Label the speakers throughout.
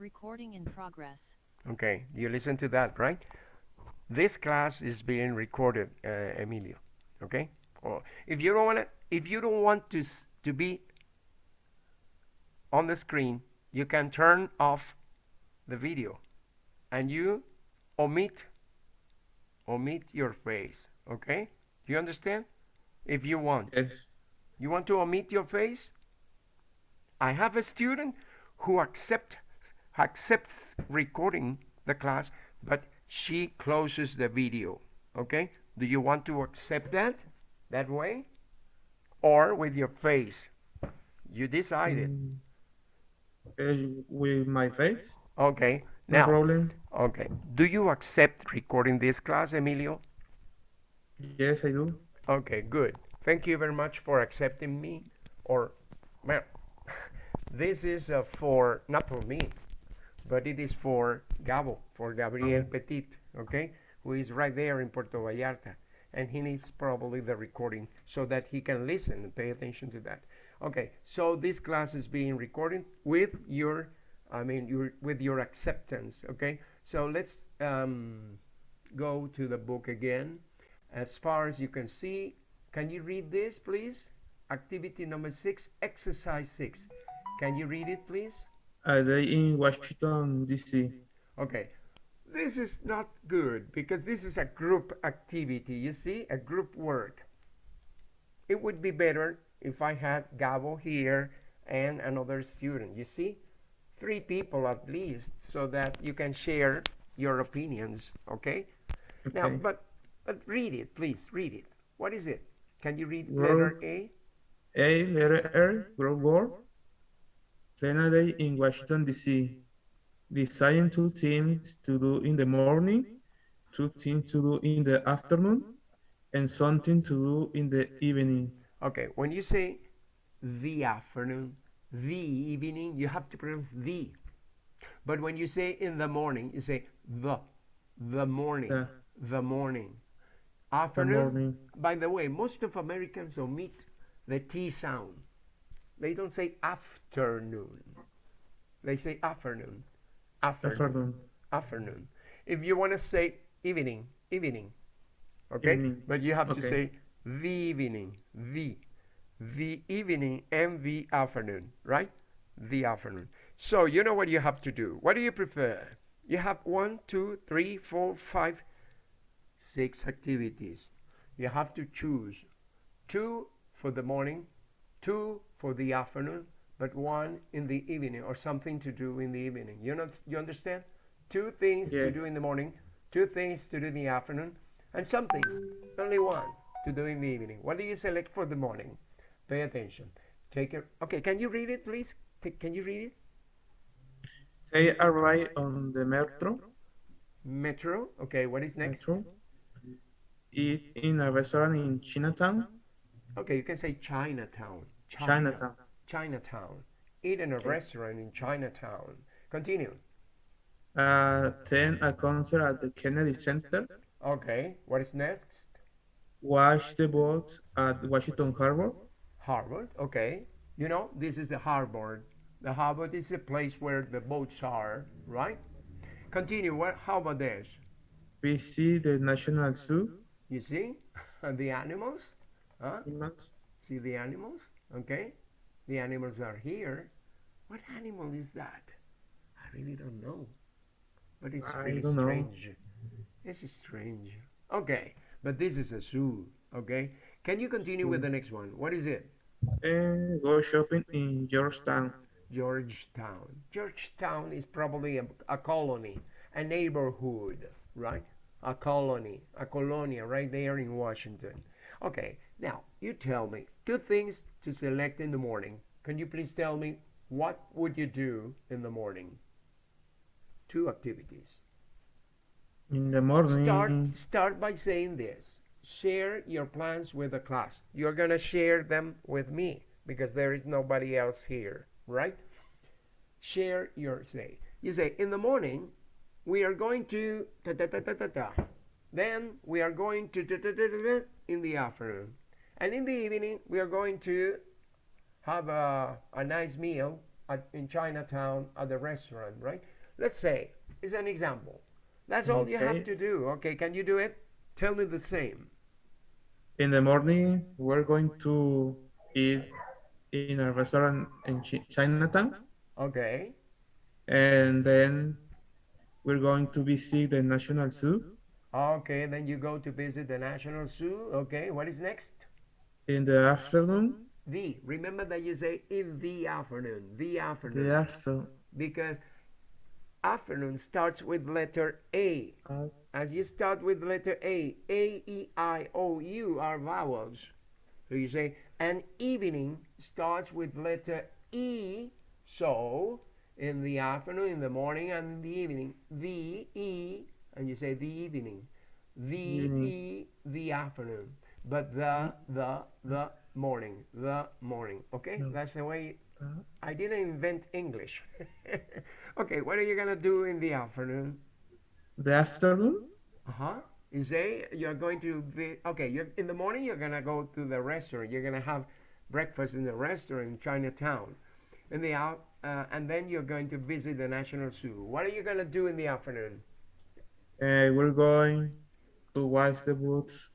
Speaker 1: Recording in progress.
Speaker 2: Okay, you listen to that, right? This class is being recorded, uh, Emilio. Okay? Or if you don't want to, if you don't want to to be on the screen, you can turn off the video, and you omit omit your face. Okay? Do you understand? If you want.
Speaker 3: Yes.
Speaker 2: You want to omit your face? I have a student who accept, accepts recording the class, but she closes the video. Okay? Do you want to accept that that way? Or with your face? You decided.
Speaker 3: Mm, eh, with my face,
Speaker 2: Okay.
Speaker 3: no
Speaker 2: Now,
Speaker 3: problem.
Speaker 2: okay. Do you accept recording this class, Emilio?
Speaker 3: Yes, I do.
Speaker 2: Okay, good. Thank you very much for accepting me. Or, well, this is uh, for, not for me, but it is for Gabo, for Gabriel Petit, okay, who is right there in Puerto Vallarta. And he needs probably the recording so that he can listen and pay attention to that. Okay, so this class is being recorded with your, I mean, your, with your acceptance, okay? So let's um, go to the book again. As far as you can see, can you read this, please? Activity number six, exercise six. Can you read it, please?
Speaker 3: A they in Washington, D.C.
Speaker 2: Okay. This is not good because this is a group activity. You see, a group work. It would be better if I had Gabo here and another student. You see, three people at least, so that you can share your opinions. Okay.
Speaker 3: okay.
Speaker 2: Now, but but read it, please. Read it. What is it? Can you read letter A?
Speaker 3: A letter R, group work. Day in Washington, D.C. Design two things to do in the morning, two things to do in the afternoon, and something to do in the evening.
Speaker 2: Okay, when you say the afternoon, the evening, you have to pronounce the. But when you say in the morning, you say the, the morning,
Speaker 3: The,
Speaker 2: the morning.
Speaker 3: the
Speaker 2: Afternoon,
Speaker 3: morning.
Speaker 2: by the way, most of Americans omit the T sound. They don't say afternoon. They say afternoon. Afternoon.
Speaker 3: Afternoon.
Speaker 2: Afternoon. If you want to say evening, evening. Okay?
Speaker 3: Evening.
Speaker 2: But you have to say the evening, the, the evening and the afternoon, right? The afternoon. So you know what you have to do. What do you prefer? You have one, two, three, four, five, six activities. You have to choose two for the morning, two for the afternoon, but one in the evening or something to do in the evening. You know, you understand? Two things
Speaker 3: Yeah.
Speaker 2: to do in the morning, two things to do in the afternoon, and something, only one, to do in the evening. What do you select for the morning? Pay attention. Take it. Okay, can you read it, please? Ca- Can you read it?
Speaker 3: Say arrive on the metro.
Speaker 2: Metro. Okay, what is next?
Speaker 3: Metro. Eat in a restaurant in Chinatown.
Speaker 2: Okay, you can say Chinatown. China.
Speaker 3: Chinatown.
Speaker 2: Chinatown. Eat in a restaurant in Chinatown. Continue.
Speaker 3: Uh, attend a concert at the Kennedy Center.
Speaker 2: Okay, what is next?
Speaker 3: Watch the boats at Washington Harbor.
Speaker 2: Harvard. Okay. You know, this is the harbor. The harbor is a place where the boats are, right? Continue. What? How about this?
Speaker 3: We see the National Zoo.
Speaker 2: You see the animals? Huh?
Speaker 3: Animals.
Speaker 2: See the animals? Okay. The animals are here. What animal is that? I really don't know. But it's
Speaker 3: I
Speaker 2: really
Speaker 3: don't know.
Speaker 2: strange. It's strange. Okay. But this is a zoo. Okay. Can you continue with the next one? What is it?
Speaker 3: And go shopping in Georgetown.
Speaker 2: Georgetown. Georgetown is probably a, a colony, a neighborhood, right? A colony, a colonia right there in Washington. Okay, now you tell me two things to select in the morning. Can you please tell me what would you do in the morning? Two activities.
Speaker 3: In the morning.
Speaker 2: Start start by saying this. Share your plans with the class. You're gonna share them with me because there is nobody else here, right? Share your say. You say in the morning we are going to ta ta ta ta ta ta. Then we are going to ta ta ta ta ta in the afternoon, and in the evening we are going to have a, a nice meal at, in Chinatown at the restaurant, right? Let's say, it's an example. That's all you have to do. Okay, can you do it? Tell me the same.
Speaker 3: In the morning, we're going to eat in a restaurant in Chi- Chinatown,
Speaker 2: Okay.
Speaker 3: and then we're going to visit the National Zoo.
Speaker 2: Okay, then you go to visit the National Zoo. Okay, what is next?
Speaker 3: In the afternoon,
Speaker 2: The. Remember that you say in the afternoon. The afternoon.
Speaker 3: the after,
Speaker 2: Because afternoon starts with letter A.
Speaker 3: uh,
Speaker 2: As you start with letter A, A, E, I, O, U are vowels. So you say, and evening starts with letter E. So in the afternoon, in the morning, and in the evening, the E, and you say the evening. The
Speaker 3: Evening.
Speaker 2: E, the afternoon. But the, the, the morning, the morning. Okay?
Speaker 3: No.
Speaker 2: That's the way
Speaker 3: uh,
Speaker 2: I didn't invent English. okay, what are you gonna do in the afternoon?
Speaker 3: the afternoon,
Speaker 2: Uh huh. You say you're going to be okay. You're in the morning. You're gonna go to the restaurant. You're gonna have breakfast in the restaurant in Chinatown. In the out, uh, and then you're going to visit the National Zoo. What are you gonna do in the afternoon?
Speaker 3: Uh, we're going to watch the boats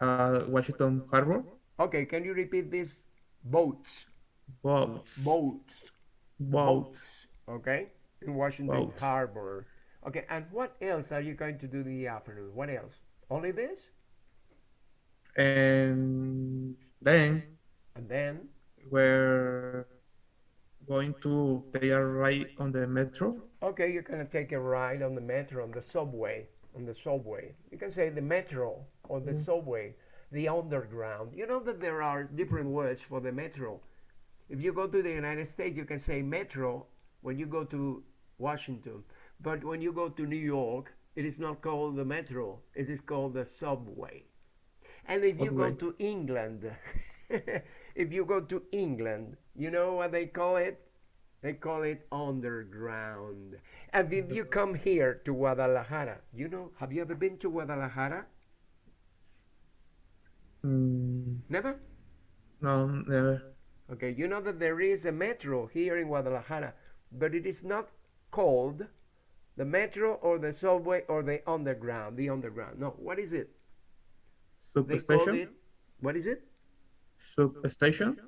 Speaker 3: at Washington Harbor.
Speaker 2: Okay, can you repeat this? Boats,
Speaker 3: Boats.
Speaker 2: boats,
Speaker 3: Boats.
Speaker 2: Okay, in Washington
Speaker 3: Boats.
Speaker 2: Harbor. Okay, and what else are you going to do in the afternoon? What else? Only this?
Speaker 3: And then
Speaker 2: And then
Speaker 3: we're going to take a ride on the metro.
Speaker 2: Okay, you're gonna take a ride on the metro, on the subway, on the subway. You can say the metro or the
Speaker 3: Mm.
Speaker 2: subway, the underground. You know that there are different words for the metro. If you go to the United States, you can say metro when you go to Washington. But when you go to New York, it is not called the metro, it is called the subway. And if you go to England, if you go to England, you know what they call it? They call it underground. And if you come here to Guadalajara, you know, have you ever been to Guadalajara?
Speaker 3: Mm,
Speaker 2: Never?
Speaker 3: no, never.
Speaker 2: Okay, you know that there is a metro here in Guadalajara, but it is not called the metro or the subway or the underground, the underground. No, what is it?
Speaker 3: Substation.
Speaker 2: it, what is it?
Speaker 3: Substation.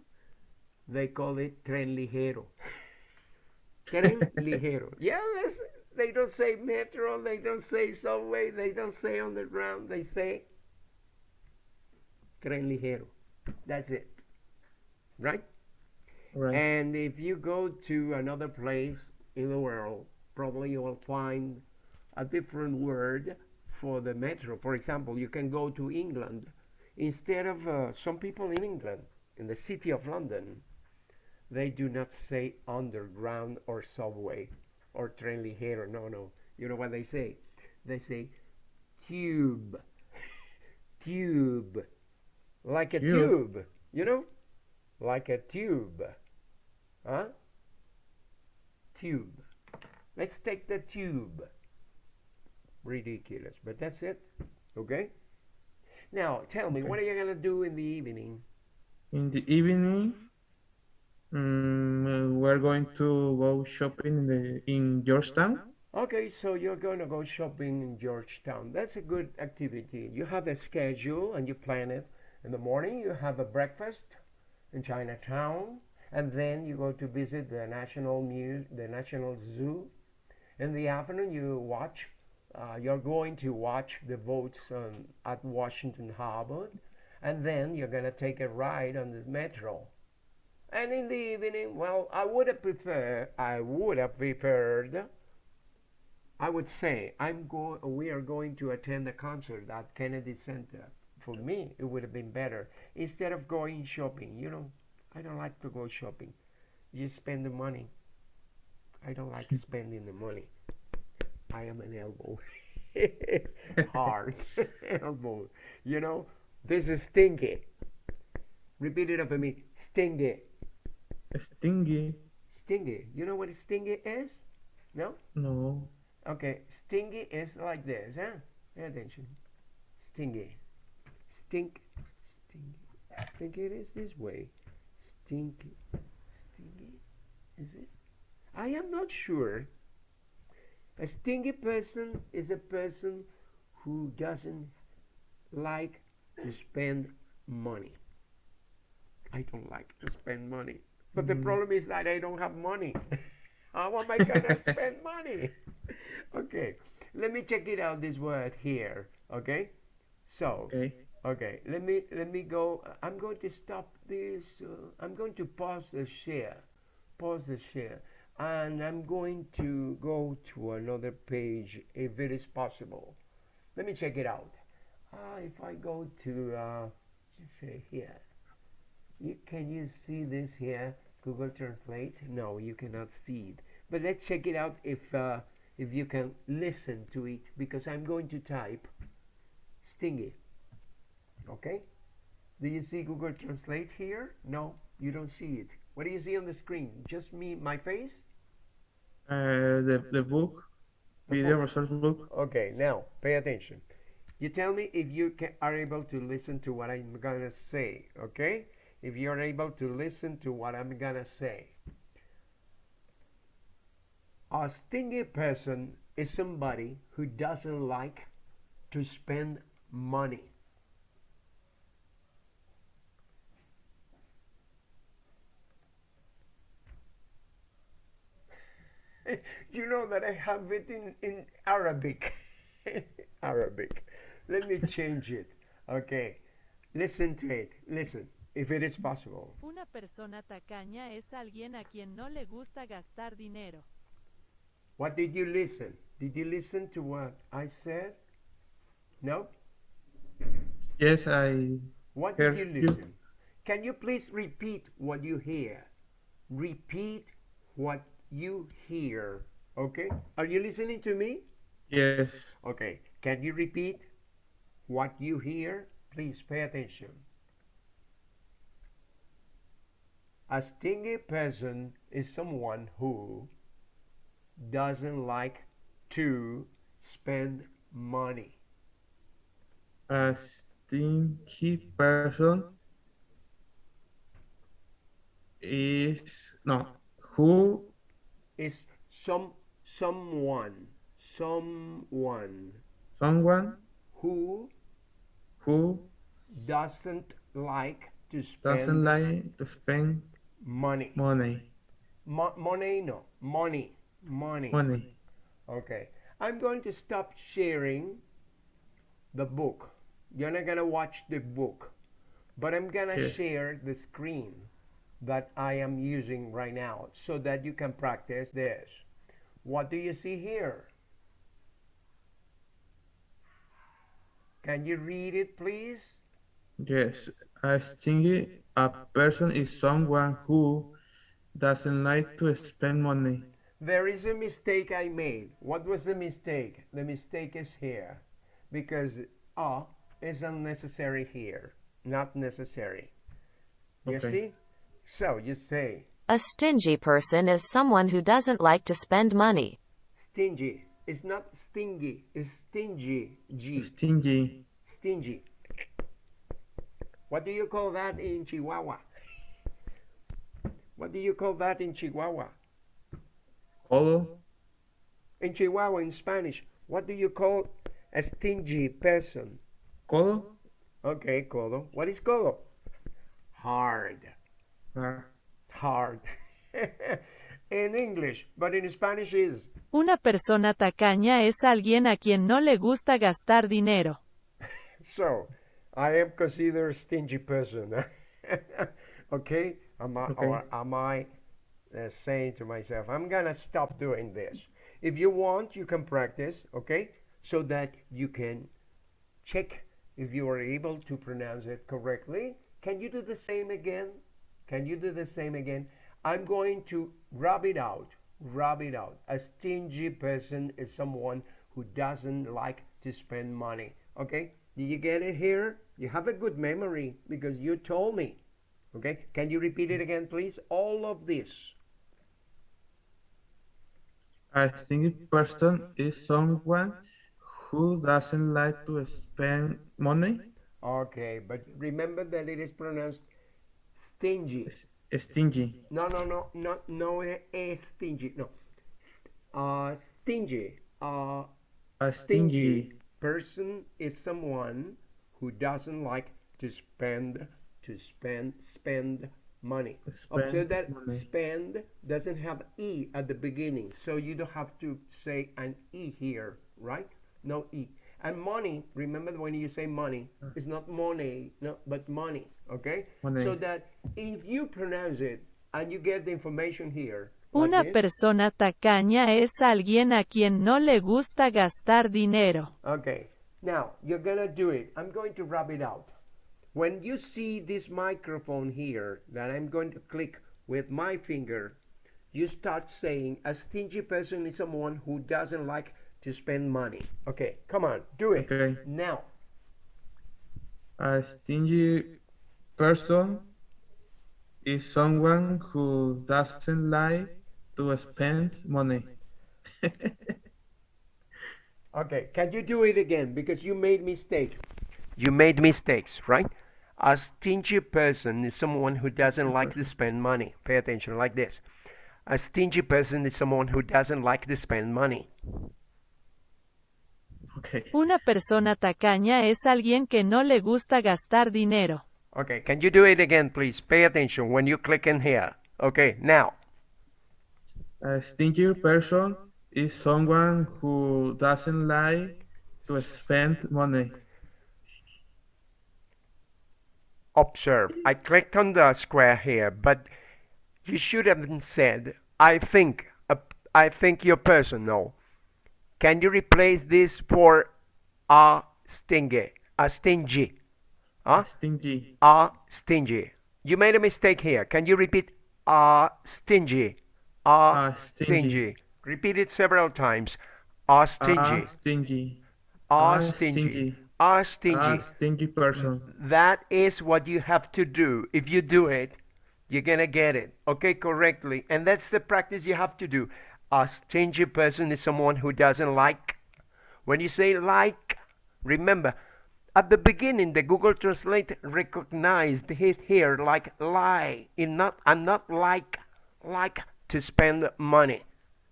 Speaker 2: They call it tren ligero. Tren ligero. Yeah, they don't say metro, they don't say subway, they don't say underground, they say tren ligero. That's it. Right?
Speaker 3: Right.
Speaker 2: And if you go to another place in the world, probably you will find a different word for the metro. For example, you can go to England. Instead of uh, some people in England, in the city of London, they do not say underground or subway or tren ligero. No, no. You know what they say? They say tube. tube. Like a
Speaker 3: Tube.
Speaker 2: tube. You know? Like a tube. Huh? Tube. Let's take the tube. Ridiculous, but that's it. Okay? Now, tell me, what are you going to do in the evening?
Speaker 3: In the evening, mm, we're going to go shopping in the in Georgetown.
Speaker 2: Okay, so you're going to go shopping in Georgetown. That's a good activity. You have a schedule and you plan it. In the morning, you have a breakfast in Chinatown, and then you go to visit the National Muse, the National Zoo. In the afternoon, you watch. Uh, you're going to watch the boats um, at Washington Harbor, and then you're going to take a ride on the metro. And in the evening, well, I would have preferred. I would have preferred. I would say I'm go. We are going to attend a concert at Kennedy Center. For me, it would have been better instead of going shopping. You know, I don't like to go shopping. You spend the money. I don't like spending the money. I am an elbow. Hard elbow. You know, this is stinky. Repeat it after me. Stingy.
Speaker 3: Stingy.
Speaker 2: Stingy. You know what stingy is? No?
Speaker 3: No.
Speaker 2: Okay, stingy is like this, huh? Pay attention. Stingy. Stink. Stingy. I think it is this way. Stinky. Stingy. Is it? I am not sure. A stingy person is a person who doesn't like to spend money. I don't like to spend money. But the
Speaker 3: Mm.
Speaker 2: problem is that I don't have money. How am I gonna spend money? Okay, let me check it out this word here. Okay, so
Speaker 3: Okay.
Speaker 2: okay, let me let me go. I'm going to stop this. Uh, I'm going to pause the share, pause the share, and I'm going to go to another page if it is possible. Let me check it out. Uh, if I go to uh, just say here, you, can you see this here? Google Translate? No, you cannot see it. But let's check it out if uh, if you can listen to it because I'm going to type stingy. Okay? Do you see Google Translate here? No, you don't see it. What do you see on the screen? Just me, my face?
Speaker 3: Uh, the, the book,
Speaker 2: The
Speaker 3: video
Speaker 2: book.
Speaker 3: resource book.
Speaker 2: Okay, now pay attention. You tell me if you ca are able to listen to what I'm gonna say, okay? If you're able to listen to what I'm gonna say. A stingy person is somebody who doesn't like to spend money. you know that I have it in, in Arabic. Arabic. Let me change it. Okay. Listen to it. Listen. If it is possible.
Speaker 1: Una persona tacaña es alguien a quien no le gusta gastar dinero.
Speaker 2: What did you listen? Did you listen to what I said? No?
Speaker 3: Yes, I
Speaker 2: What did you
Speaker 3: Heard you.
Speaker 2: listen? Can you please repeat what you hear? Repeat what you hear. Okay? Are you listening to me?
Speaker 3: yes.
Speaker 2: Okay. Can you repeat what you hear? Please pay attention. A stingy person is someone who doesn't like to spend money.
Speaker 3: A stinky person is no who
Speaker 2: Is some someone someone
Speaker 3: someone
Speaker 2: who
Speaker 3: who
Speaker 2: doesn't like to spend
Speaker 3: doesn't like to spend
Speaker 2: money.
Speaker 3: money.
Speaker 2: Mo- money no money money.
Speaker 3: Money.
Speaker 2: Okay. I'm going to stop sharing the book. You're not gonna watch the book, but I'm gonna
Speaker 3: Yes.
Speaker 2: share the screen that I am using right now so that you can practice this. What do you see here? Can you read it, please?
Speaker 3: Yes. A stingy a person is someone who doesn't like to spend money.
Speaker 2: There is a mistake I made. What was the mistake? The mistake is here because a is unnecessary here, not necessary. You
Speaker 3: Okay.
Speaker 2: see? So you say
Speaker 4: A stingy person is someone who doesn't like to spend money.
Speaker 2: stingy. It's not stingy, it's stingy. G.
Speaker 3: Stingy.
Speaker 2: Stingy. What do you call that in Chihuahua? What do you call that in Chihuahua?
Speaker 3: Colo.
Speaker 2: In Chihuahua, in Spanish, what do you call a stingy person?
Speaker 3: Colo.
Speaker 2: Okay, codo. What is codo? Hard.
Speaker 3: Ah,
Speaker 2: Hard. in English, but in Spanish is.
Speaker 1: Una persona tacaña es alguien a quien no le gusta gastar dinero.
Speaker 2: So, I am considered a stingy person. okay? Am I,
Speaker 3: Okay.
Speaker 2: Or am I uh, saying to myself, I'm gonna stop doing this? If you want, you can practice, okay? So that you can check if you are able to pronounce it correctly. Can you do the same again? Can you do the same again? I'm going to rub it out. Rub it out. A stingy person is someone who doesn't like to spend money. Okay? Did you get it here? You have a good memory because you told me. Okay? Can you repeat it again, please? All of this.
Speaker 3: A stingy person is someone who doesn't like to spend money.
Speaker 2: Okay, but remember that it is pronounced stingy.
Speaker 3: Stingy.
Speaker 2: No, no, no, no, no es stingy. No. Uh, stingy. Uh,
Speaker 3: A stingy.
Speaker 2: Person is someone who doesn't like to spend to spend spend money. Observe
Speaker 3: Spend
Speaker 2: that
Speaker 3: money.
Speaker 2: spend doesn't have e at the beginning, so you don't have to say an e here, right? No e. And money, remember when you say money, it's not money, no, but money, okay?
Speaker 3: Money.
Speaker 2: So that if you pronounce it and you get the information here,
Speaker 1: Una persona tacaña es alguien a quien no le gusta gastar dinero.
Speaker 2: Okay, now you're gonna do it. I'm going to rub it out. When you see this microphone here that I'm going to click with my finger, you start saying a stingy person is someone who doesn't like to spend money. Okay, come on, do it.
Speaker 3: Okay.
Speaker 2: Now,
Speaker 3: A stingy person is someone who doesn't like to spend money.
Speaker 2: okay, can you do it again? Because you made mistake. You made mistakes, right? A stingy person is someone who doesn't like to spend money. Pay attention, like this. A stingy person is someone who doesn't like to spend money.
Speaker 3: Okay.
Speaker 1: Una persona tacaña es alguien que no le gusta gastar dinero.
Speaker 2: Okay, can you do it again, please? Pay attention when you click in here. Okay, now.
Speaker 3: A stingy person is someone who doesn't like to spend money.
Speaker 2: observe. I clicked on the square here, but you should have said, I think, a, I think your person. No. Can you replace this for a stingy? A stingy. Huh?
Speaker 3: Stingy.
Speaker 2: A stingy. You made a mistake here. Can you repeat a stingy? A
Speaker 3: A
Speaker 2: stingy.
Speaker 3: stingy.
Speaker 2: Repeat it several times. A stingy.
Speaker 3: A stingy.
Speaker 2: A
Speaker 3: a
Speaker 2: stingy.
Speaker 3: stingy.
Speaker 2: A stingy.
Speaker 3: Stingy person.
Speaker 2: That is what you have to do. If you do it, you're going to get it, okay, correctly. And that's the practice you have to do. A stingy person is someone who doesn't like. When you say like, remember, at the beginning, the Google Translate recognized it here like lie, in not, and not like, like to spend money.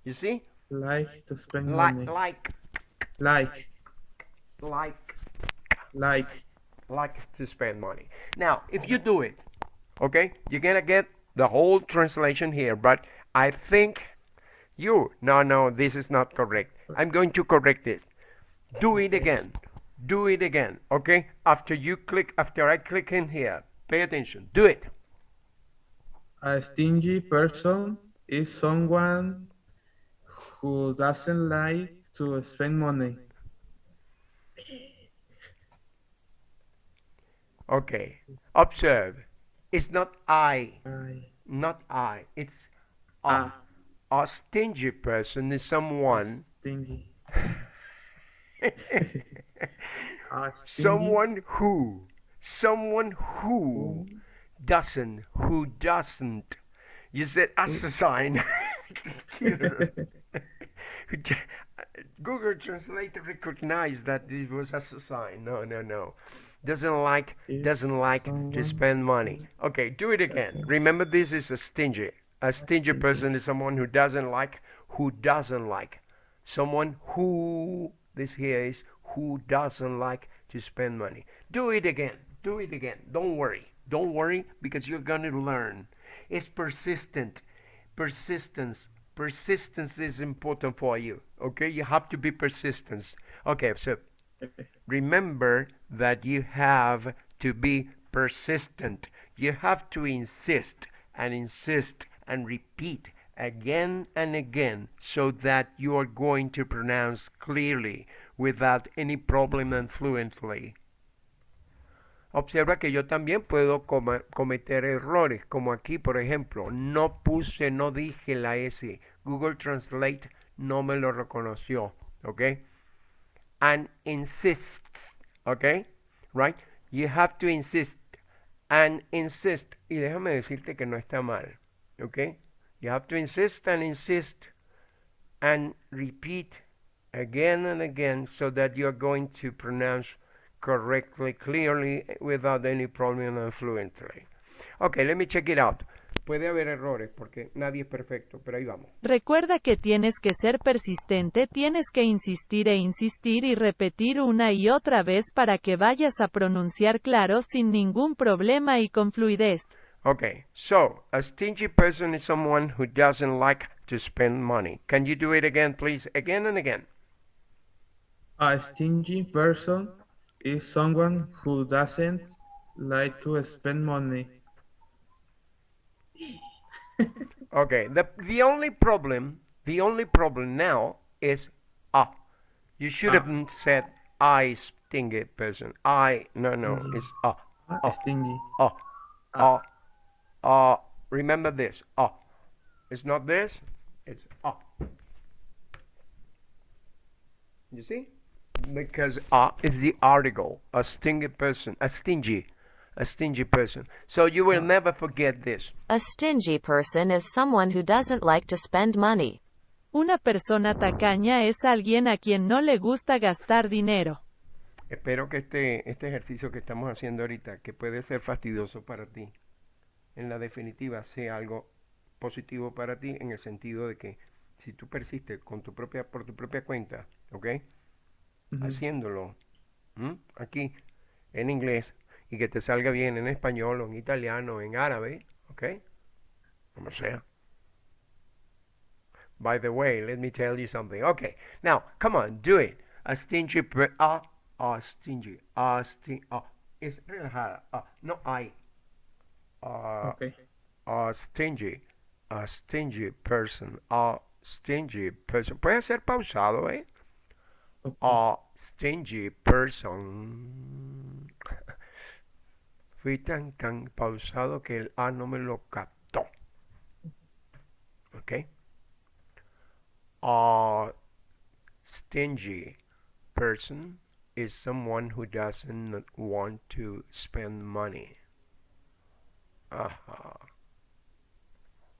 Speaker 2: You see?
Speaker 3: Like to spend
Speaker 2: Like,
Speaker 3: money.
Speaker 2: like,
Speaker 3: Like.
Speaker 2: like.
Speaker 3: Like.
Speaker 2: like to spend money. Now, if you do it, okay, you're gonna get the whole translation here, but I think you, no, no, this is not correct. I'm going to correct this. Do it again. Do it again, okay? After you click, after I click in here, pay attention. Do it.
Speaker 3: A stingy person is someone who doesn't like to spend money.
Speaker 2: Okay. Observe. It's not I,
Speaker 3: I,
Speaker 2: not I. It's a.
Speaker 3: Ah.
Speaker 2: A stingy person is someone
Speaker 3: stingy.
Speaker 2: Someone who someone who doesn't who doesn't you said assassin Computer. Google Translator recognized that this was assassin no no no. Doesn't like doesn't like to spend money. Okay do it again. Remember this is a stingy a stingy. person is someone who doesn't like who doesn't like. Someone who this here is who doesn't like to spend money. Do it again. Do it again. Don't worry don't worry because you're going to learn. It's persistent. Persistence. Persistence is important for you okay? You have to be persistent okay so remember that you have to be persistent. You have to insist and insist and repeat again and again so that you are going to pronounce clearly without any problem and fluently. Observa que yo también puedo coma- cometer errores, como aquí, por ejemplo, no puse, no dije la S. Google Translate no me lo reconoció, ¿ok? And insists, ¿ok? Right? You have to insist and insist. Y déjame decirte que no está mal, ¿ok? You have to insist and insist and repeat again and again so that you're going to pronounce correctly, clearly, without any problem and fluently. Okay, let me check it out. Puede haber errores porque nadie es perfecto, pero ahí vamos.
Speaker 1: Recuerda que tienes que ser persistente, tienes que insistir e insistir y repetir una y otra vez para que vayas a pronunciar claro sin ningún problema y con fluidez.
Speaker 2: Okay, so a stingy person is someone who doesn't like to spend money. Can you do it again, please? Again and again.
Speaker 3: A stingy person is someone who doesn't like to spend money.
Speaker 2: Okay, the the only problem, the only problem now is ah. You should
Speaker 3: Ah.
Speaker 2: have said I stingy person. I no no,
Speaker 3: Mhm.
Speaker 2: it's ah
Speaker 3: Ah,
Speaker 2: Oh.
Speaker 3: Stingy.
Speaker 2: ah ah ah. Remember this ah. It's not this. It's ah. You see? Because ah is the article. A stingy person. A stingy. A stingy person. So you will never forget this.
Speaker 4: A stingy person is someone who doesn't like to spend money.
Speaker 1: Una persona tacaña es alguien a quien no le gusta gastar dinero.
Speaker 2: Espero que este, este ejercicio que estamos haciendo ahorita, que puede ser fastidioso para ti, en la definitiva sea algo positivo para ti en el sentido de que si tú persistes con tu propia, por tu propia cuenta, ¿ok? Haciéndolo ¿m? aquí en inglés y que te salga bien en español o en italiano o en árabe, ¿ok? Como sea. By the way, let me tell you something. Okay, now come on, do it. A stingy, per- ah, ah, stingy, sting, es relajada, no hay.
Speaker 3: Okay.
Speaker 2: a stingy, a stingy person, a stingy person. Puede ser pausado, ¿eh?
Speaker 3: Okay.
Speaker 2: A stingy person. Fui tan, tan pausado que el A no me lo captó. ¿Ok? A stingy person is someone who doesn't want to spend money. Aha.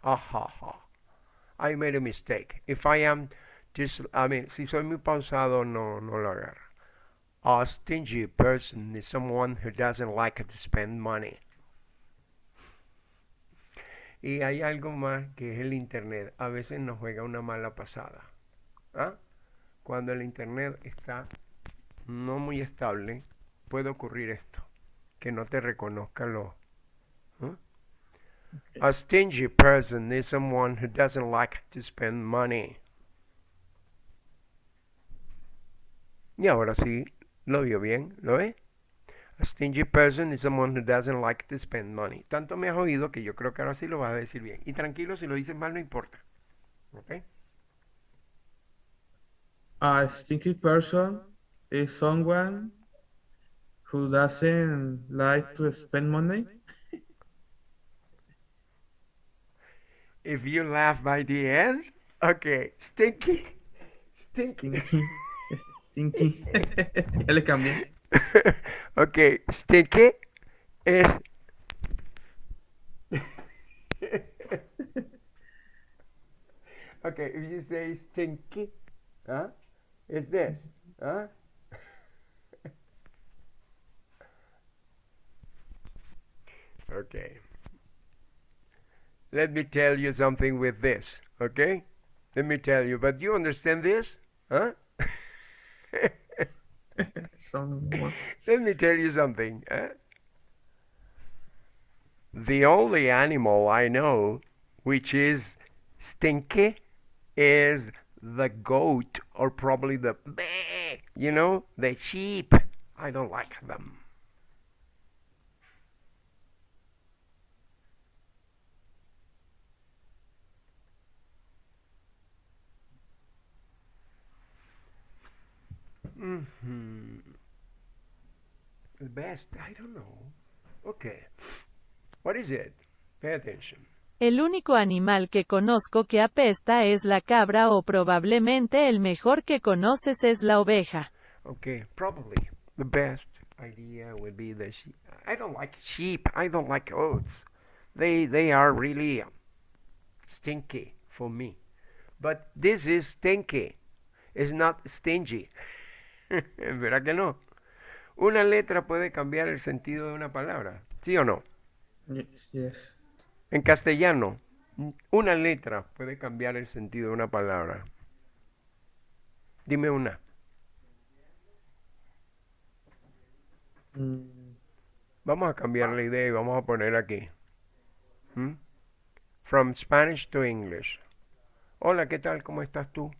Speaker 2: Aha. I made a mistake. If I am just, I mean, si soy muy pausado, no, no lo agarra. A stingy person is someone who doesn't like to spend money. Y hay algo más que es el Internet. A veces nos juega una mala pasada. ¿Ah? Cuando el Internet está no muy estable, puede ocurrir esto. Que no te reconozca los... ¿ah? A stingy person is someone who doesn't like to spend money. Y ahora sí, lo vio bien, ¿lo ve? A stingy person is someone who doesn't like to spend money. Tanto me has oído que yo creo que ahora sí lo vas a decir bien. Y tranquilo, si lo dices mal no importa. ¿Ok?
Speaker 3: A stingy person is someone who doesn't like to spend money.
Speaker 2: If you laugh by the end, okay, stinky, stinky.
Speaker 3: Stinky. Stinky. ya le cambié.
Speaker 2: okay, stinky es okay, if you say stinky, huh? It's this, huh? okay. Let me tell you something with this, okay? Let me tell you, but you understand this, huh? Let me tell you something. eh? The only animal I know which is stinky is the goat or probably the you know, the sheep. I don't like them. The best, I don't know. Okay. What is it? Pay attention.
Speaker 1: El único animal que conozco que apesta es la cabra o probablemente el mejor que conoces es la oveja.
Speaker 2: Okay, probably the best idea would be the sheep. I don't like sheep. I don't like oats. They they are really stinky for me. But this is stinky. It's not stingy. ¿Verdad que no? Una letra puede cambiar el sentido de una palabra, ¿sí o no?
Speaker 3: Yes, yes.
Speaker 2: En castellano, una letra puede cambiar el sentido de una palabra. Dime una.
Speaker 3: Mm,
Speaker 2: Vamos a cambiar la idea y vamos a poner aquí. ¿Mm? From Spanish to English. Hola, ¿qué tal? ¿Cómo estás tú?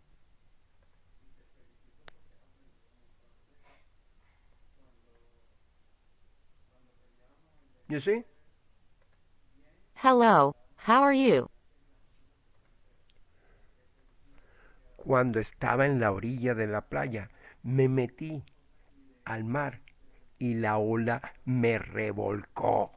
Speaker 2: You see?
Speaker 4: Hello, how are you?
Speaker 2: Cuando estaba en la orilla de la playa, me metí al mar y la ola me revolcó.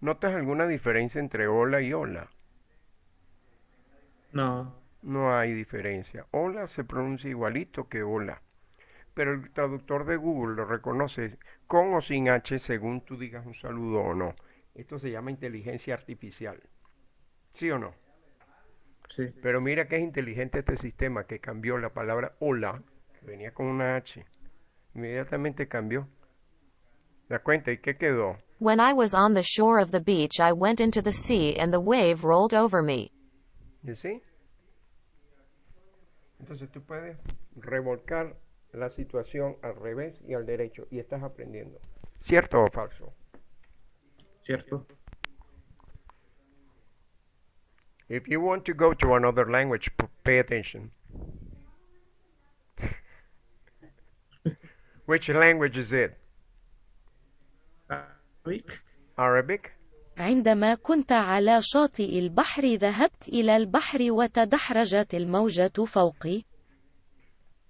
Speaker 2: ¿Notas alguna diferencia entre ola y ola?
Speaker 3: no.
Speaker 2: No hay diferencia. Hola se pronuncia igualito que hola. Pero el traductor de Google lo reconoce con o sin H según tú digas un saludo o no. Esto se llama inteligencia artificial. ¿Sí o no?
Speaker 3: Sí.
Speaker 2: Pero mira que es inteligente este sistema que cambió la palabra hola, que venía con una H. Inmediatamente cambió. ¿Te das cuenta? ¿Y qué quedó?
Speaker 4: When I was on the shore of the beach, I went into the sea and the wave rolled over me.
Speaker 2: You see? Entonces tú puedes revolcar la situación al revés y al derecho y estás aprendiendo. ¿Cierto o falso?
Speaker 3: ¿Cierto?
Speaker 2: If you want to go to another language, pay attention. Which language is it?
Speaker 3: Arabic?
Speaker 5: عندما كنت على شاطئ البحر ذهبت إلى البحر وتدحرجت الموجة فوقي.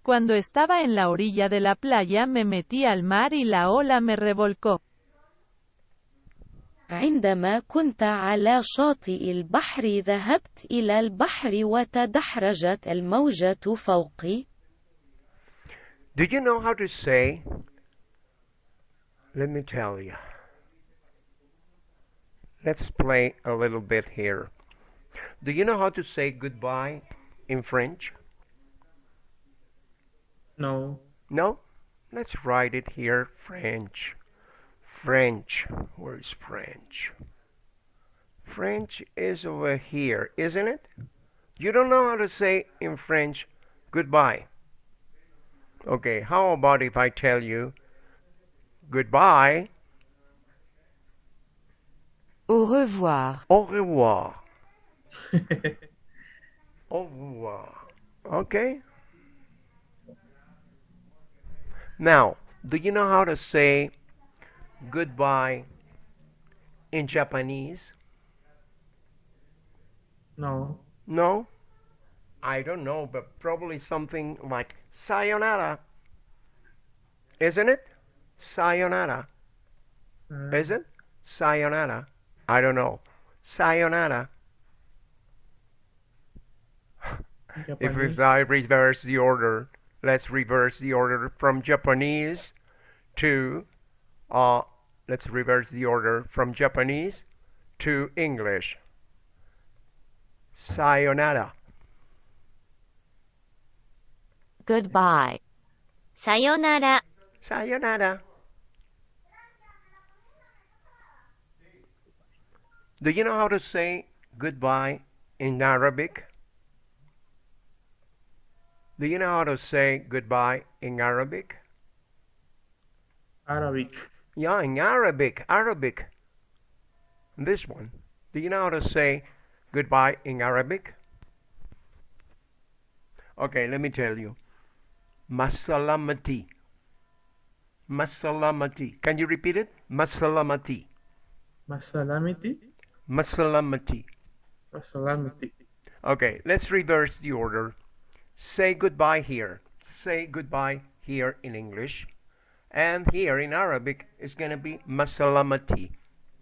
Speaker 1: Cuando estaba en la orilla de la playa me metí al mar y la ola me revolcó.
Speaker 5: عندما كنت على شاطئ البحر ذهبت إلى البحر وتدحرجت الموجة فوقي.
Speaker 2: Do you know how to say? Let me tell you. Let's play a little bit here. Do you know how to say goodbye in French?
Speaker 3: No.
Speaker 2: No? Let's write it here French. French. Where is French? French is over here, isn't it? You don't know how to say in French goodbye. Okay, how about if I tell you goodbye,
Speaker 5: Au revoir.
Speaker 2: au revoir? Au revoir. Okay? Now, do you know how to say goodbye in Japanese?
Speaker 3: No.
Speaker 2: No? I don't know, but probably something like sayonara. Isn't it? Sayonara.
Speaker 3: Uh,
Speaker 2: Is it? Sayonara. I don't know. Sayonara. if we I reverse the order, let's reverse the order from Japanese to, uh, let's reverse the order from Japanese to English. Sayonara.
Speaker 4: Goodbye.
Speaker 6: Sayonara.
Speaker 2: Sayonara. Do you know how to say goodbye in Arabic? Do you know how to say goodbye in Arabic?
Speaker 3: Arabic.
Speaker 2: Yeah, in Arabic, Arabic. This one. Do you know how to say goodbye in Arabic? Okay, let me tell you. Masalamati. Masalamati. Can you repeat it? Masalamati.
Speaker 3: Masalamiti.
Speaker 2: Masalamati.
Speaker 3: Masalamiti.
Speaker 2: Okay, let's reverse the order. Say goodbye here. Say goodbye here in English. And here in Arabic, it's going to be masalamati.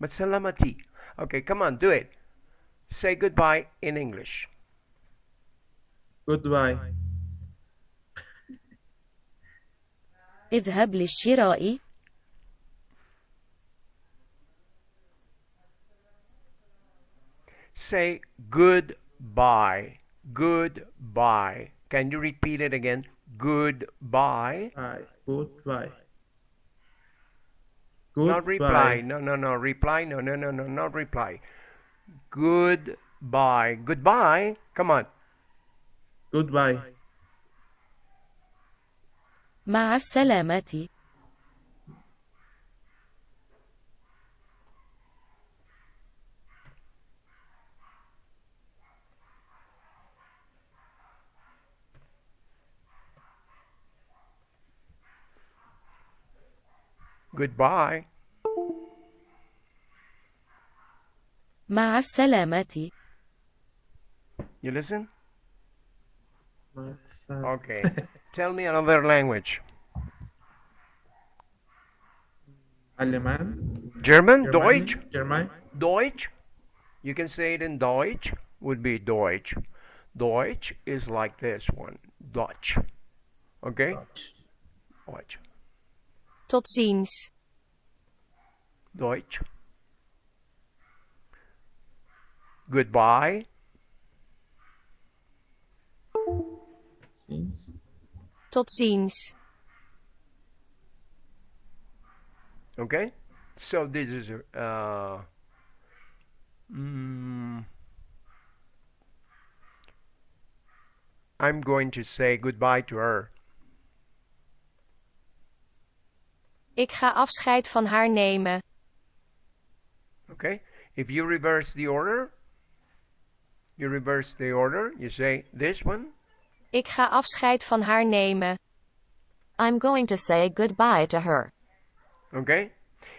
Speaker 2: Masalamati. Okay, come on, do it. Say goodbye in English.
Speaker 3: Goodbye.
Speaker 5: اذهب للشراء.
Speaker 2: Say goodbye. Goodbye. Goodbye. Can you repeat it again? Goodbye.
Speaker 3: Bye. Goodbye.
Speaker 2: Not reply.
Speaker 3: Goodbye.
Speaker 2: No, no, no. Reply. No, no, no, no. Not reply. Goodbye. Goodbye. Come on.
Speaker 3: Goodbye.
Speaker 5: مع السلامة
Speaker 2: Goodbye.
Speaker 5: مع السلامة
Speaker 2: You listen?
Speaker 3: Masa-
Speaker 2: Okay. Tell me another language.
Speaker 3: Alemán.
Speaker 2: German?
Speaker 3: Germany,
Speaker 2: Deutsch?
Speaker 3: German.
Speaker 2: Deutsch? You can say it in Deutsch. Would be Deutsch. Deutsch is like this one. Dutch. Okay?
Speaker 3: Dutch.
Speaker 2: Deutsch.
Speaker 6: Tot ziens.
Speaker 2: Deutsch. Goodbye.
Speaker 3: Since.
Speaker 6: Tot ziens.
Speaker 2: Okay? So this is uh mm, I'm going to say goodbye to her.
Speaker 6: Ik ga afscheid van haar nemen.
Speaker 2: Okay? If you reverse the order, you reverse the order, you say this one.
Speaker 6: Ik ga afscheid van haar nemen.
Speaker 4: I'm going to say goodbye to her.
Speaker 2: Okay?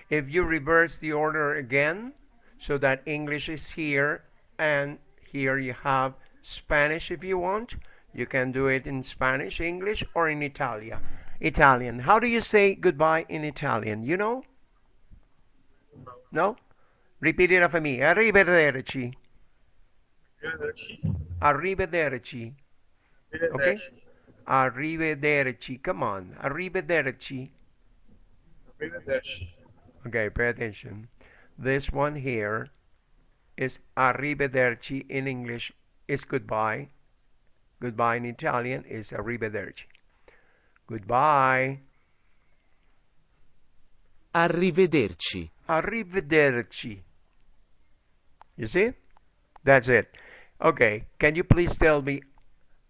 Speaker 2: If you reverse the order again, so that English is here and here you have Spanish if you want, you can do it in Spanish, English, or in Italia. Italian. How do you say goodbye in Italian? You know? No? Repeat it after me. Arrivederci. Arrivederci. Arrivederci. Okay? Arrivederci. Come on. Arrivederci. Okay, pay attention. This one here is arrivederci in English is goodbye. Goodbye in Italian is arrivederci. Goodbye.
Speaker 7: Arrivederci.
Speaker 2: Arrivederci. You see? That's it. Okay, can you please tell me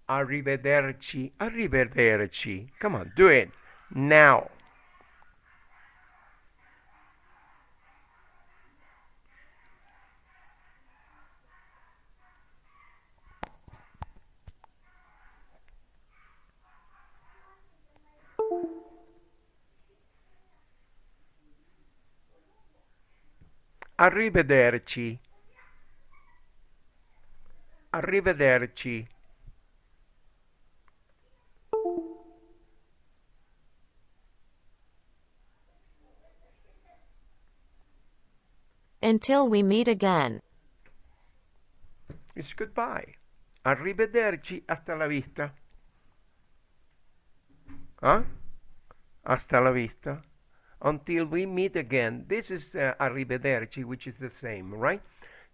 Speaker 2: arrivederci? Arrivederci. Come on, do it now. Arrivederci. Arrivederci.
Speaker 4: Until we meet again.
Speaker 2: It's goodbye. Arrivederci, hasta la vista. Huh? Hasta la vista. Until we meet again. This is uh, arrivederci, which is the same, right?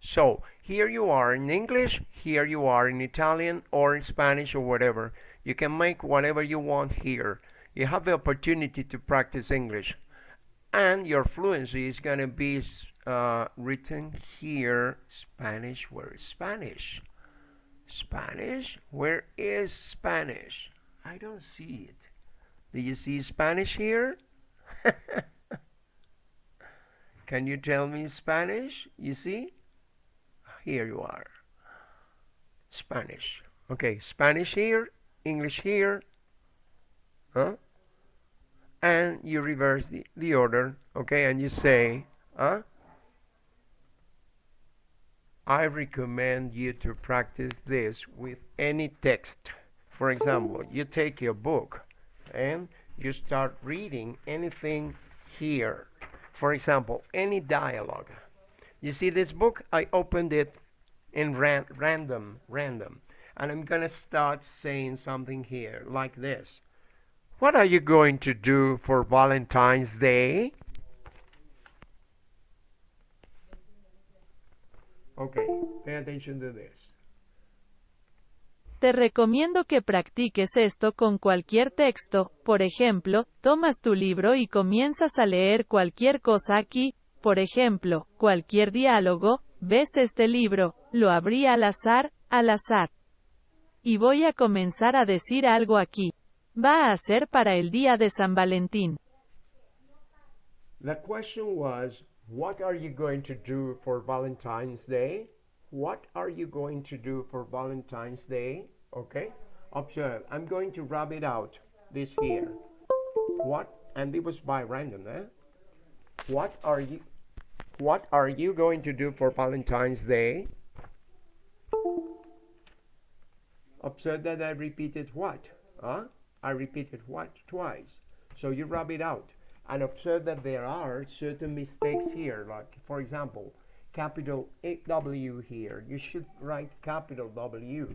Speaker 2: So, here you are in English, here you are in Italian or in Spanish or whatever. You can make whatever you want here. You have the opportunity to practice English. And your fluency is going to be uh, written here. Spanish, where is Spanish? Spanish? Where is Spanish? I don't see it. Do you see Spanish here? Can you tell me Spanish? You see? Here you are. Spanish. Okay, Spanish here, English here. Huh? And you reverse the, the order, okay, and you say, huh? I recommend you to practice this with any text. For example, you take your book and you start reading anything here. For example, any dialogue. You see this book? I opened it in ran random, random. And I'm going to start saying something here like this. What are you going to do for Valentine's Day? Okay, pay attention to this.
Speaker 1: Te recomiendo que practiques esto con cualquier texto, por ejemplo, tomas tu libro y comienzas a leer cualquier cosa aquí, por ejemplo, cualquier diálogo, ves este libro, lo abrí al azar, al azar. Y voy a comenzar a decir algo aquí. Va a ser para el día de San Valentín.
Speaker 2: The question was, what are you going to do for Valentine's Day? What are you going to do for Valentine's Day? Okay, observe. I'm going to rub it out. This here. What? And it was by random, eh? What are you? What are you going to do for Valentine's Day? Observe that I repeated what? Huh? I repeated what twice. So you rub it out and observe that there are certain mistakes here. Like, for example, capital W here. You should write capital W.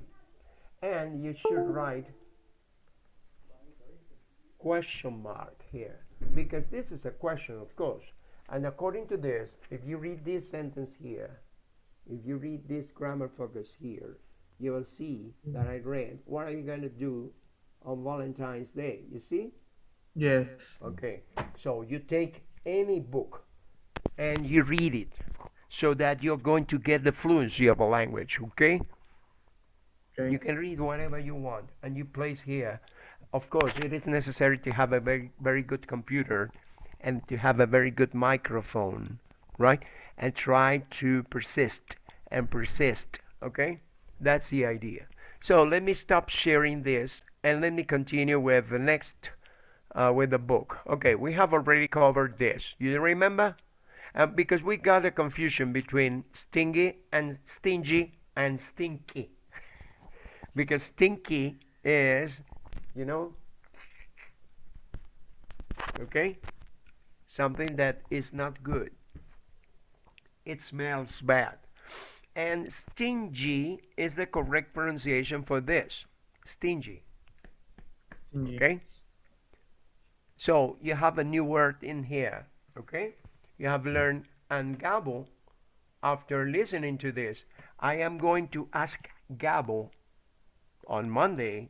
Speaker 2: And you should write question mark here. Because this is a question, of course. And according to this, if you read this sentence here, if you read this grammar focus here, you will see that I read, what are you going to do on Valentine's Day? You see?
Speaker 3: Yes.
Speaker 2: Okay. So you take any book and you read it so that you're going to get the fluency of a language, okay?
Speaker 3: Okay.
Speaker 2: You can read whatever you want and you place here. Of course, it is necessary to have a very, very good computer and to have a very good microphone, right? And try to persist and persist, okay? That's the idea. So let me stop sharing this and let me continue with the next, uh, with the book. Okay, we have already covered this. You remember? Uh, because we got a confusion between stingy and stingy and stinky. Because stinky is, you know, okay, something that is not good. It smells bad. And stingy is the correct pronunciation for this. Stingy.
Speaker 3: Stingy.
Speaker 2: Okay? So you have a new word in here. Okay? You have learned and Gabo, after listening to this, I am going to ask Gabo on Monday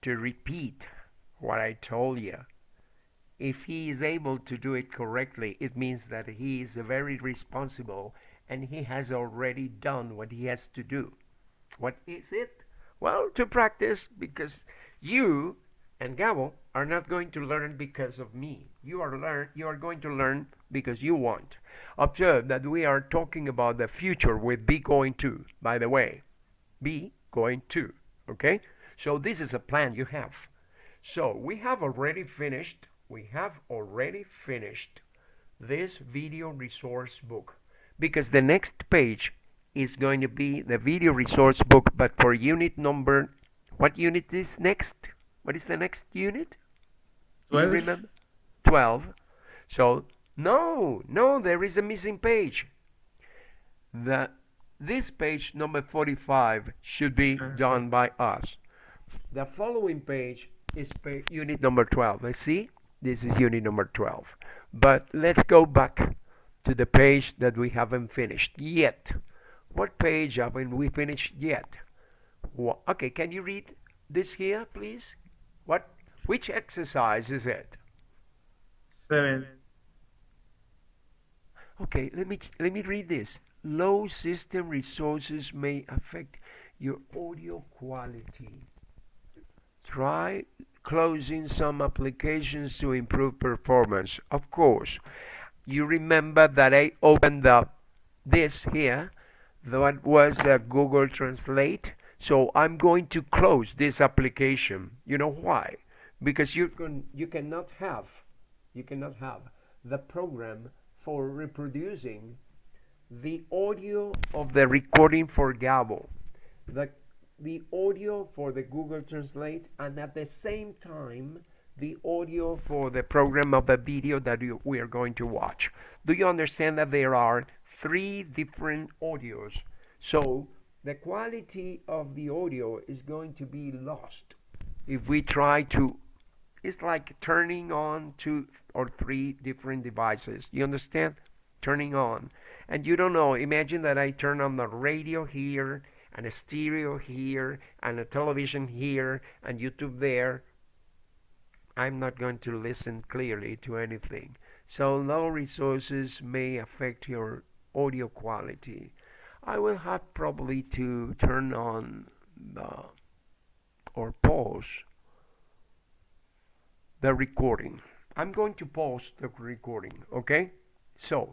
Speaker 2: to repeat what I told you. If he is able to do it correctly, it means that he is very responsible and he has already done what he has to do. What is it? Well, to practice because you and Gabo are not going to learn because of me. You are learn you are going to learn because you want. Observe that we are talking about the future with be going to, by the way. Be going to. Okay? So this is a plan you have. So we have already finished we have already finished this video resource book because the next page is going to be the video resource book but for unit number what unit is next what is the next unit Do you
Speaker 3: 12.
Speaker 2: remember 12 so no no there is a missing page the this page number 45 should be
Speaker 3: uh-huh.
Speaker 2: done by us. The following page is pa- unit number 12 I see this is unit number 12 but let's go back to the page that we haven't finished yet. What page haven't we finished yet? Okay can you read this here please? What which exercise is it?
Speaker 3: Seven.
Speaker 2: Okay, let me let me read this. Low system resources may affect your audio quality. Try closing some applications to improve performance. Of course, you remember that I opened up this here. That was the Google Translate. So I'm going to close this application. You know why? Because you can you cannot have you cannot have the program for reproducing the audio of the recording for Gabo, the, the audio for the Google Translate, and at the same time, the audio for the program of the video that you, we are going to watch. Do you understand that there are three different audios? So the quality of the audio is going to be lost if we try to it's like turning on two or three different devices. You understand? Turning on. And you don't know. Imagine that I turn on the radio here and a stereo here and a television here and YouTube there, I'm not going to listen clearly to anything. So low resources may affect your audio quality. I will have probably to turn on the or pause the recording. I'm going to pause the recording, okay? So